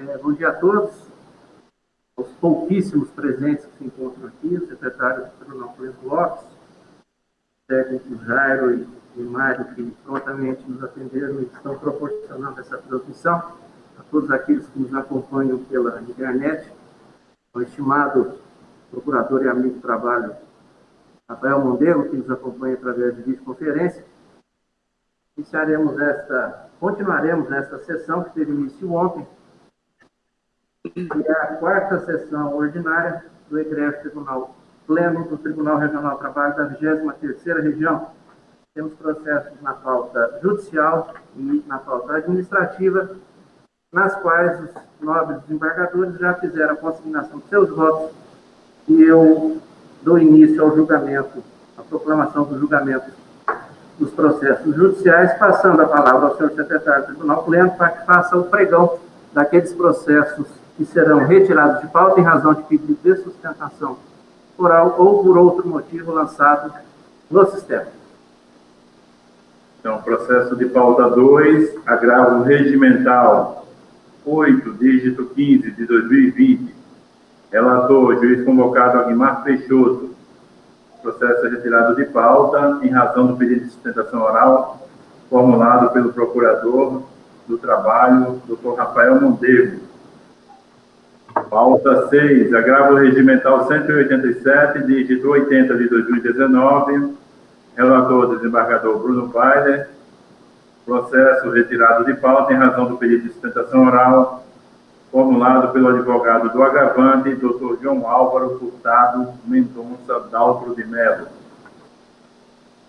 É, bom dia a todos, os pouquíssimos presentes que se encontram aqui, o secretário do Tribunal Clemente Lopes, técnico Jairo e, e Mário, que prontamente nos atenderam e estão proporcionando essa transmissão, a todos aqueles que nos acompanham pela internet, o estimado procurador e amigo do trabalho, Rafael Mondego, que nos acompanha através de videoconferência. Iniciaremos esta, continuaremos nesta sessão que teve início ontem, a quarta sessão ordinária do Egrégio Tribunal Pleno do Tribunal Regional do Trabalho da 23ª Região. Temos processos na pauta judicial e na pauta administrativa, nas quais os nobres desembargadores já fizeram a consignação de seus votos e eu dou início ao julgamento, à proclamação do julgamento dos processos judiciais, passando a palavra ao senhor secretário do Tribunal Pleno para que faça o pregão daqueles processos que serão retirados de pauta em razão de pedido de sustentação oral ou por outro motivo lançado no sistema. Então, processo de pauta 2, agravo regimental 8, dígito 15 de 2020. Relator, juiz convocado Aguimar Peixoto. Processo retirado de pauta em razão do pedido de sustentação oral formulado pelo procurador do trabalho, Dr. Rafael Mondego Pauta 6, agravo regimental 187, dígito 80 de 2019. Relator, desembargador Bruno Weiler. Processo retirado de pauta em razão do pedido de sustentação oral formulado pelo advogado do agravante, Dr. João Álvaro Furtado Mendonça Daltro de Mello.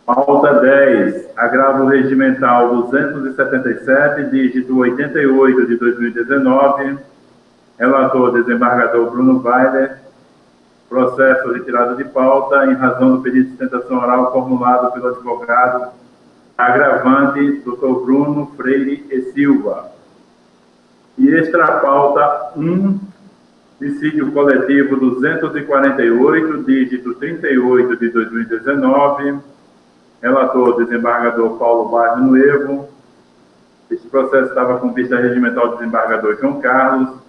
Pauta 10, agravo regimental 277, dígito 88 de 2019 Relator, desembargador Bruno Weiler. Processo retirado de pauta em razão do pedido de sustentação oral formulado pelo advogado agravante Dr. Bruno Freire e Silva. E extra pauta 1, dissídio coletivo 248, dígito 38 de 2019. Relator, desembargador Paulo Barro Nuevo. Esse processo estava com vista regimental do desembargador João Carlos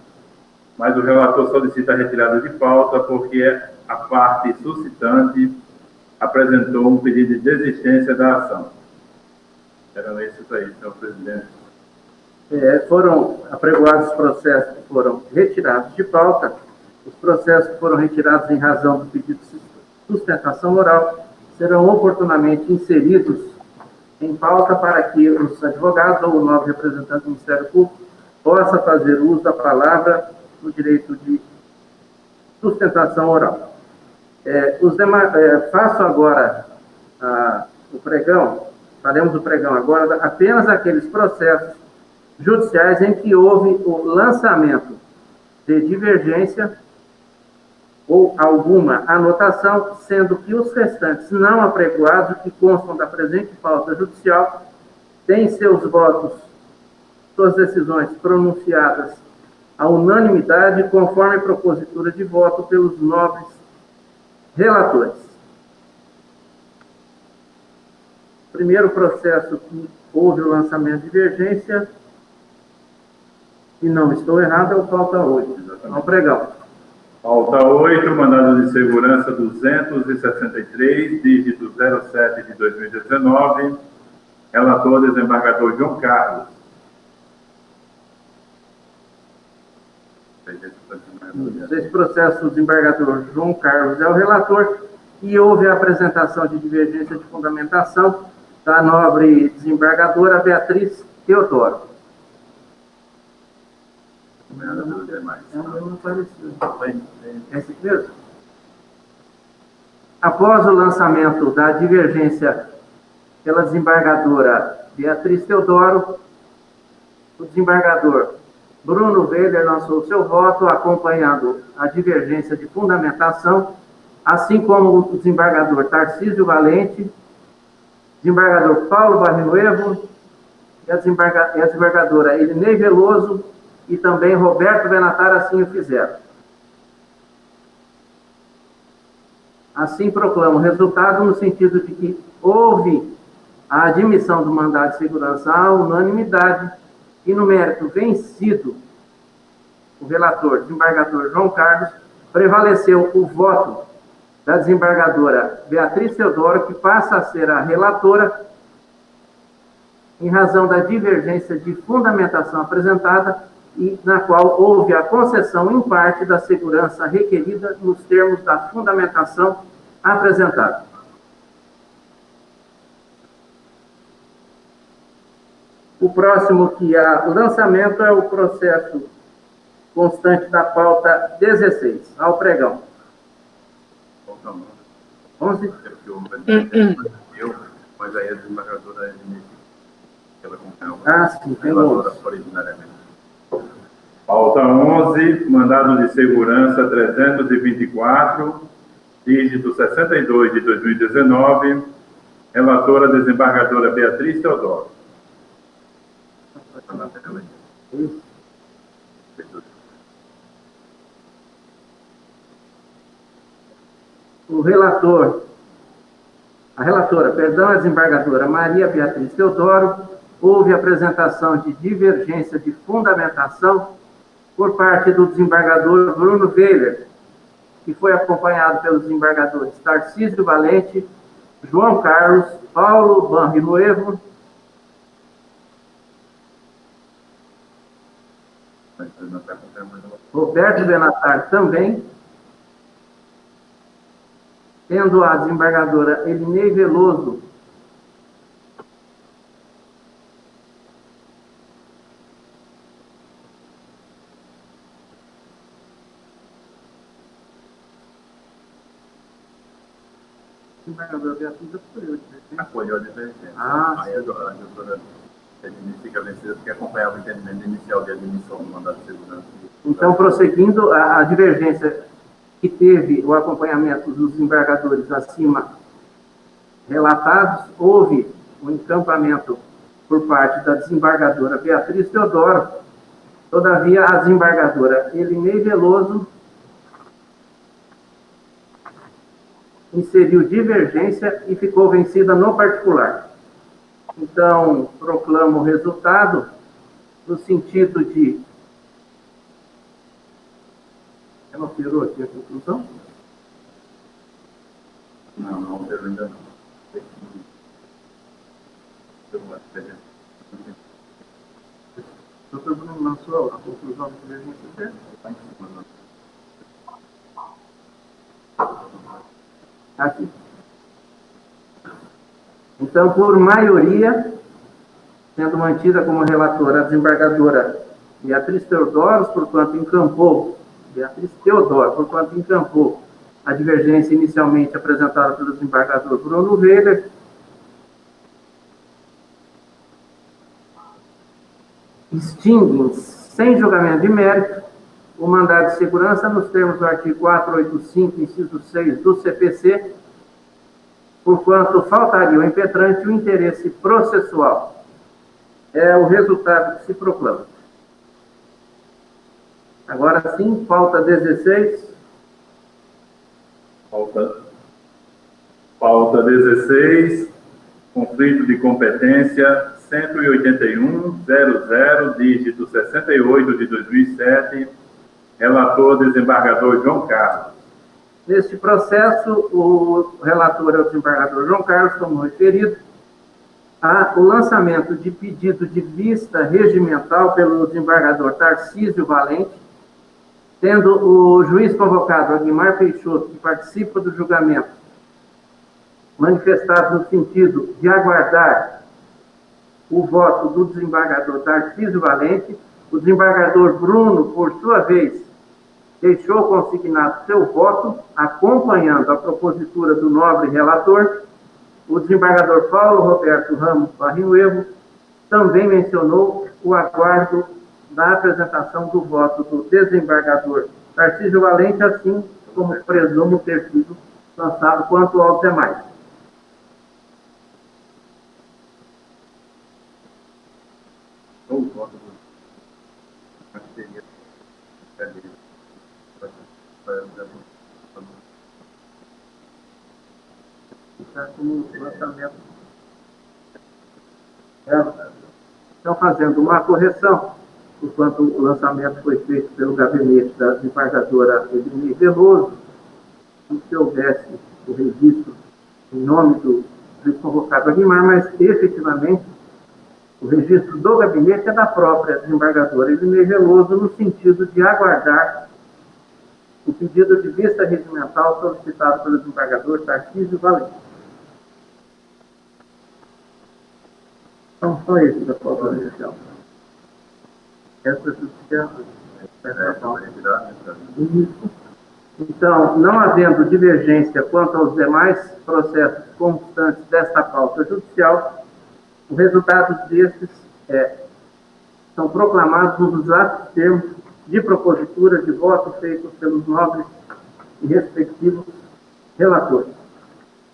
mas o relator solicita a retirada de pauta porque a parte suscitante apresentou um pedido de desistência da ação. Eram esses aí, senhor presidente. É, foram apregoados os processos que foram retirados de pauta, os processos que foram retirados em razão do pedido de sustentação oral serão oportunamente inseridos em pauta para que os advogados ou o novo representante do Ministério Público possa fazer uso da palavra no direito de sustentação oral. É, é, faço agora o pregão, faremos o pregão agora, apenas aqueles processos judiciais em que houve o lançamento de divergência ou alguma anotação, sendo que os restantes não apregoados, que constam da presente pauta judicial, têm seus votos, suas decisões pronunciadas a unanimidade, conforme a propositura de voto pelos nobres relatores. Primeiro processo que houve o lançamento de divergência, e não estou errado, é o pauta 8. Ao pregão. Pauta 8, mandado de segurança 263, dígito 07 de 2019. Relator, desembargador João Carlos. Esse processo, o desembargador João Carlos é o relator e houve a apresentação de divergência de fundamentação da nobre desembargadora Beatriz Teodoro. É mesmo? Após o lançamento da divergência pela desembargadora Beatriz Teodoro, o desembargador Bruno Weber lançou seu voto, acompanhando a divergência de fundamentação, assim como o desembargador Tarcísio Valente, desembargador Paulo Barrinuevo e a, desembargadora Elinei Veloso e também Roberto Benatar assim o fizeram. Assim proclamo o resultado no sentido de que houve a admissão do mandado de segurança à unanimidade e no mérito vencido o relator, desembargador João Carlos, prevaleceu o voto da desembargadora Beatriz Teodoro, que passa a ser a relatora, em razão da divergência de fundamentação apresentada e na qual houve a concessão em parte da segurança requerida nos termos da fundamentação apresentada. O próximo que há lançamento é o processo constante da pauta 16, ao pregão. 11? Eu, mas aí a desembargadora ela acompanhou. Ah, sim, tem 11. originariamente. Pauta 11, mandado de segurança 324, dígito 62 de 2019, relatora desembargadora Beatriz Teodoro. O relator, a relatora, perdão, a desembargadora Maria Beatriz Teodoro, houve apresentação de divergência de fundamentação por parte do desembargador Bruno Weiler, que foi acompanhado pelos desembargadores Tarcísio Valente, João Carlos, Paulo Banriloevo, Roberto Benatar também, tendo a desembargadora Elinei Veloso desembargadora Beatriz acolheu a divergência. Acolheu a divergência. Ah, Aí a doutora fica vencida porque acompanhava o entendimento inicial de admissão do mandato de segurança. Então, prosseguindo, a, a divergência que teve o acompanhamento dos desembargadores acima relatados, houve um encampamento por parte da desembargadora Beatriz Teodoro. Todavia, a desembargadora Elinei Veloso inseriu divergência e ficou vencida no particular. Então, proclamo o resultado no sentido de. Ela alterou aqui a conclusão? Não, não alterou ainda não. Doutor Bruno lançou a conclusão da divergência certa? Aqui. Então, por maioria, sendo mantida como relatora a desembargadora Beatriz Teodoro, porquanto encampou, Beatriz Teodoro, porquanto encampou a divergência inicialmente apresentada pelo desembargador Bruno Weber, extinguem, sem julgamento de mérito, o mandado de segurança nos termos do artigo 485, inciso 6 do CPC, porquanto faltaria ao impetrante o interesse processual. É o resultado que se proclama. Agora sim, pauta 16. Pauta, pauta 16, conflito de competência 181.00, dígito 68 de 2007, relator desembargador João Carlos. Neste processo, o relator é o desembargador João Carlos, como referido, há o lançamento de pedido de vista regimental pelo desembargador Tarcísio Valente, tendo o juiz convocado, Aguimar Peixoto, que participa do julgamento, manifestado no sentido de aguardar o voto do desembargador Tarcísio Valente, o desembargador Bruno, por sua vez, deixou consignado seu voto, acompanhando a propositura do nobre relator, o desembargador Paulo Roberto Ramos Barrinuevo também mencionou o aguardo da apresentação do voto do desembargador Tarcísio Valente, assim como presumo ter sido lançado quanto aos demais. O voto Como lançamento. Estão fazendo uma correção. enquanto o lançamento foi feito pelo gabinete da desembargadora Edmir Veloso, se houvesse o registro em nome do, do convocado Aguimar, mas efetivamente o registro do gabinete é da própria desembargadora Edmir Veloso, no sentido de aguardar o pedido de vista regimental solicitado pelo desembargador Tarcísio Valente. Então, só isso da pauta inicial. Essa Então, não havendo divergência quanto aos demais processos constantes desta pauta judicial, o resultado destes é, são proclamados nos atos termos de propositura de voto feitos pelos nobres e respectivos relatores.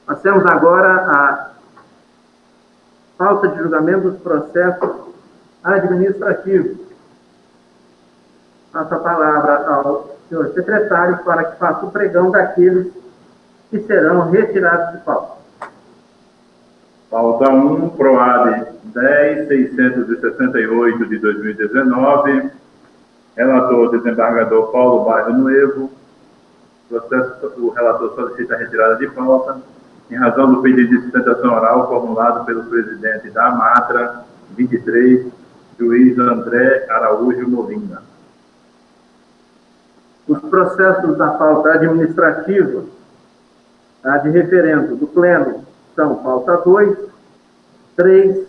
Passemos agora à falta de julgamento dos processos administrativos. Passo a palavra ao senhor secretário para que faça o pregão daqueles que serão retirados de pauta. Pauta 1, PROAD 10.668 de 2019. Relator, desembargador Paulo Bairro Nuevo. Processo, o relator solicita a retirada de pauta em razão do pedido de sustentação oral formulado pelo presidente da Matra 23, juiz André Araújo Molina. Os processos da pauta administrativa, a de referendo do Pleno, são pauta 2, 3,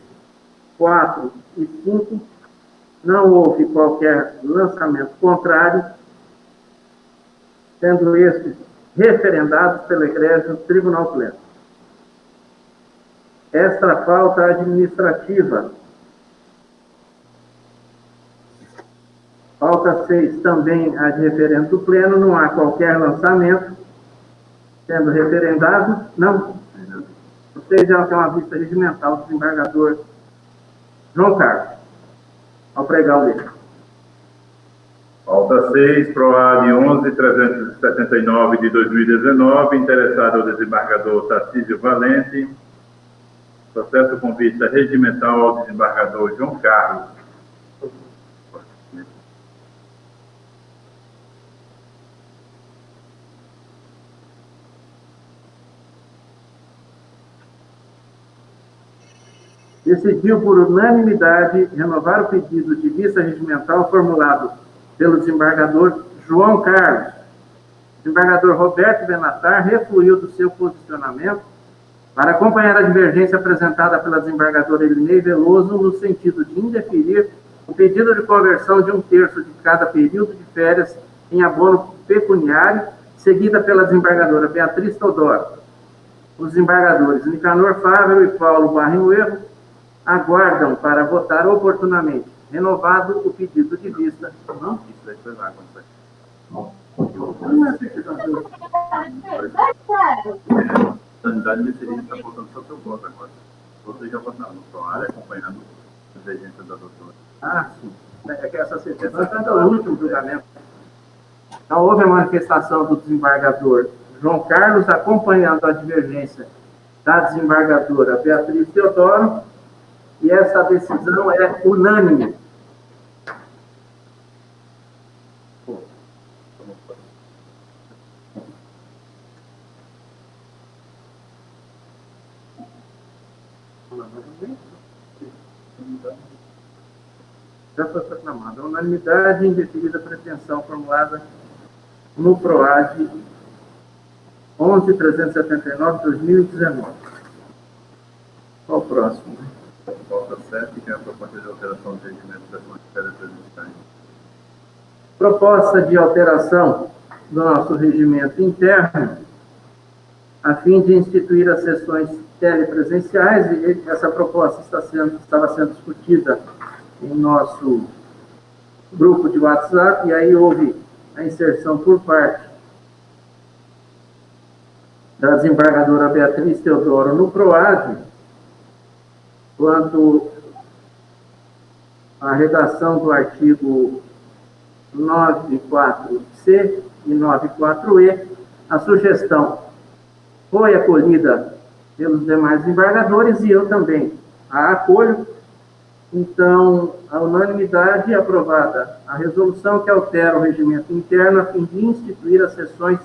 4 e 5. Não houve qualquer lançamento contrário, sendo estes referendados pela Igreja do Tribunal Pleno esta falta administrativa. Falta 6 também a de referendo do Pleno, não há qualquer lançamento sendo referendado, não. Vocês já têm uma vista regimental do desembargador João Carlos, ao pregar o livro. Falta 6, PROAD 11.379 de 2019, interessado ao desembargador Tarcísio Valente, Processo com vista regimental ao desembargador João Carlos. Decidiu por unanimidade renovar o pedido de vista regimental formulado pelo desembargador João Carlos. O desembargador Roberto Benatar refluiu do seu posicionamento para acompanhar a divergência apresentada pela desembargadora Elinei Veloso no sentido de indeferir o pedido de conversão de um terço de cada período de férias em abono pecuniário, seguida pela desembargadora Beatriz Todoro. Os desembargadores Nicanor Fávero e Paulo Barrinho Erro aguardam para votar oportunamente. Renovado o pedido de vista. Não? Isso aí foi lá, quando foi. Não é sanidade deveria estar votando só seu voto agora. Vocês já votaram no PROAR, acompanhando a divergência da doutora. Ah, sim. É que essa sentença está no último julgamento. Então, houve a manifestação do desembargador João Carlos acompanhando a divergência da desembargadora Beatriz Teodoro, e essa decisão é unânime. Já foi proclamada a unanimidade em deferida pretensão formulada no PROAD 11.379-2019. Qual o próximo? Falta 7, que é a proposta de alteração do regimento das matérias presidenciais. Proposta de alteração do nosso regimento interno, a fim de instituir as sessões telepresenciais, e essa proposta está sendo, estava sendo discutida em nosso grupo de WhatsApp, e aí houve a inserção por parte da desembargadora Beatriz Teodoro no PROAD, quanto à redação do artigo 94C e 94E, a sugestão foi acolhida pelos demais embargadores e eu também a acolho, Então, a unanimidade aprovada a resolução que altera o regimento interno a fim de instituir as sessões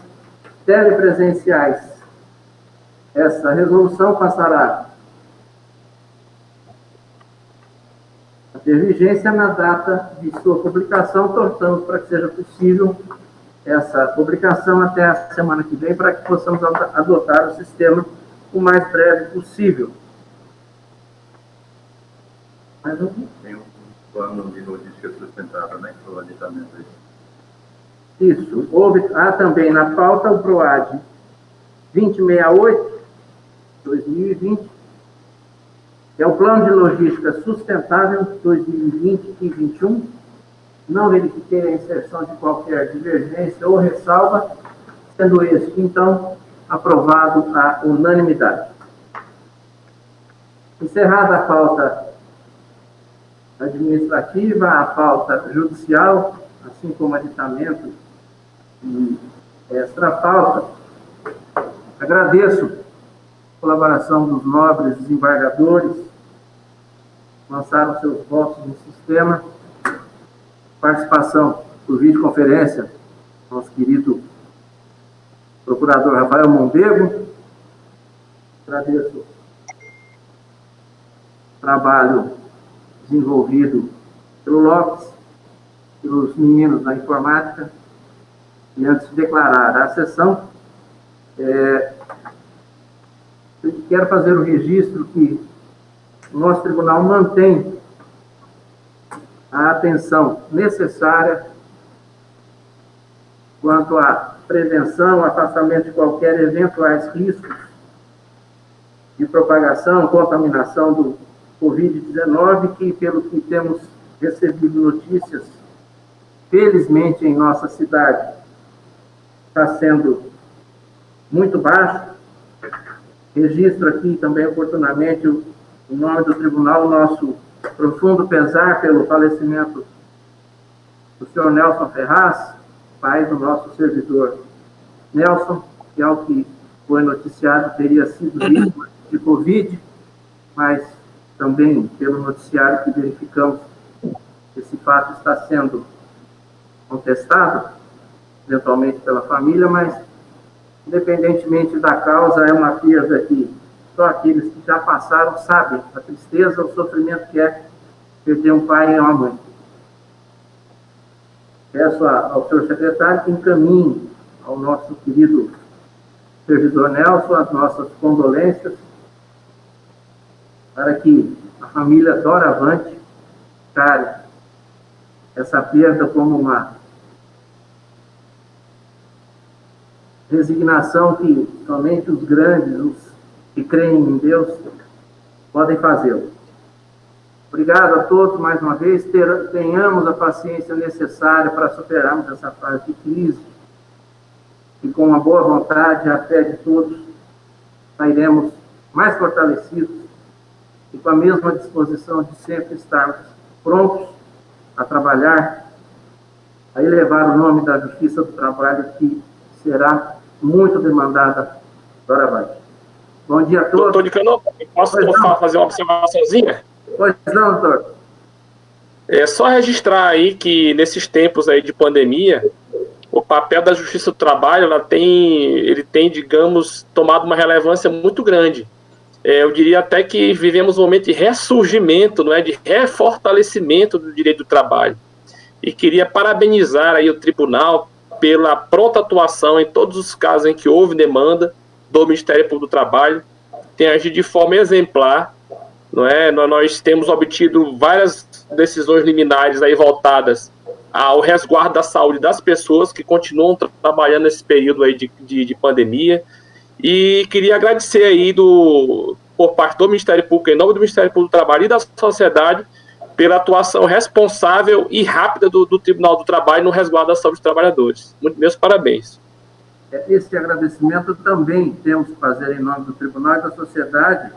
telepresenciais. Essa resolução passará a ter vigência na data de sua publicação, torçamos para que seja possível essa publicação até a semana que vem, para que possamos adotar o sistema o mais breve possível. Mais um? Tem um plano de logística sustentável, né, para o aí. Isso. Houve, há também na pauta o PROAD 2068, 2020, que é o Plano de Logística Sustentável 2020 e 2021. Não verifiquei a inserção de qualquer divergência ou ressalva, sendo este, então, aprovado à unanimidade. Encerrada a pauta administrativa, a pauta judicial, assim como aditamento e extra pauta, agradeço a colaboração dos nobres desembargadores, lançaram seus votos no sistema, participação por videoconferência, nosso querido procurador Rafael Mondego, agradeço o trabalho desenvolvido pelo Lopes, pelos meninos da informática, e antes de declarar a sessão, é, quero fazer o registro que o nosso tribunal mantém a atenção necessária quanto à prevenção, afastamento de qualquer eventuais riscos de propagação, contaminação do Covid-19, que, pelo que temos recebido notícias, felizmente em nossa cidade, está sendo muito baixo. Registro aqui também oportunamente o, em nome do tribunal, o nosso profundo pesar pelo falecimento do senhor Nelson Ferraz, pai do nosso servidor Nelson, que ao que foi noticiado teria sido vítima de Covid, mas também pelo noticiário que verificamos esse fato está sendo contestado, eventualmente pela família, mas independentemente da causa, é uma perda que só aqueles que já passaram sabem a tristeza, o sofrimento que é perder um pai e uma mãe. Peço ao senhor secretário que encaminhe ao nosso querido servidor Nelson as nossas condolências para que a família doravante care essa perda como uma resignação que somente os grandes, os que creem em Deus, podem fazê-lo. Obrigado a todos mais uma vez. Tenhamos a paciência necessária para superarmos essa fase de crise e com uma boa vontade, a fé de todos, sairemos mais fortalecidos e com a mesma disposição de sempre estarmos prontos a trabalhar, a elevar o nome da Justiça do Trabalho, que será muito demandada doravante. Bom dia a todos. Doutor de Cano, posso fazer uma observaçãozinha? Pois não, doutor. É só registrar aí que nesses tempos aí de pandemia, o papel da Justiça do Trabalho, ela tem, ele tem, digamos, tomado uma relevância muito grande. É, eu diria até que vivemos um momento de ressurgimento, não é, de refortalecimento do direito do trabalho. E queria parabenizar aí o tribunal pela pronta atuação em todos os casos em que houve demanda do Ministério Público do Trabalho, tem agido de forma exemplar, não é? Nós temos obtido várias decisões liminares aí voltadas ao resguardo da saúde das pessoas que continuam tra trabalhando nesse período aí de, de, de pandemia, e queria agradecer aí do, por parte do Ministério Público, em nome do Ministério Público do Trabalho e da sociedade, pela atuação responsável e rápida do, do Tribunal do Trabalho no resguardo da saúde dos trabalhadores. Muito meus parabéns. É, esse agradecimento também temos que fazer em nome do Tribunal e da sociedade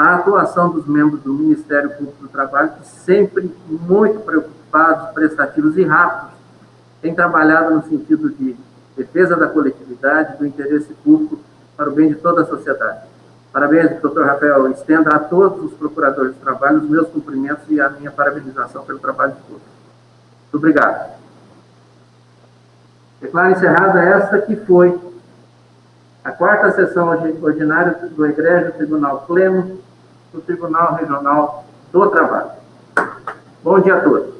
a atuação dos membros do Ministério Público do Trabalho, que sempre muito preocupados, prestativos e rápidos, têm trabalhado no sentido de defesa da coletividade, do interesse público para o bem de toda a sociedade. Parabéns, doutor Rafael. Estenda a todos os procuradores de trabalho os meus cumprimentos e a minha parabenização pelo trabalho de todos. Muito obrigado. Declaro encerrada esta que foi a quarta sessão ordinária do Egrégio Tribunal Pleno do Tribunal Regional do Trabalho. Bom dia a todos.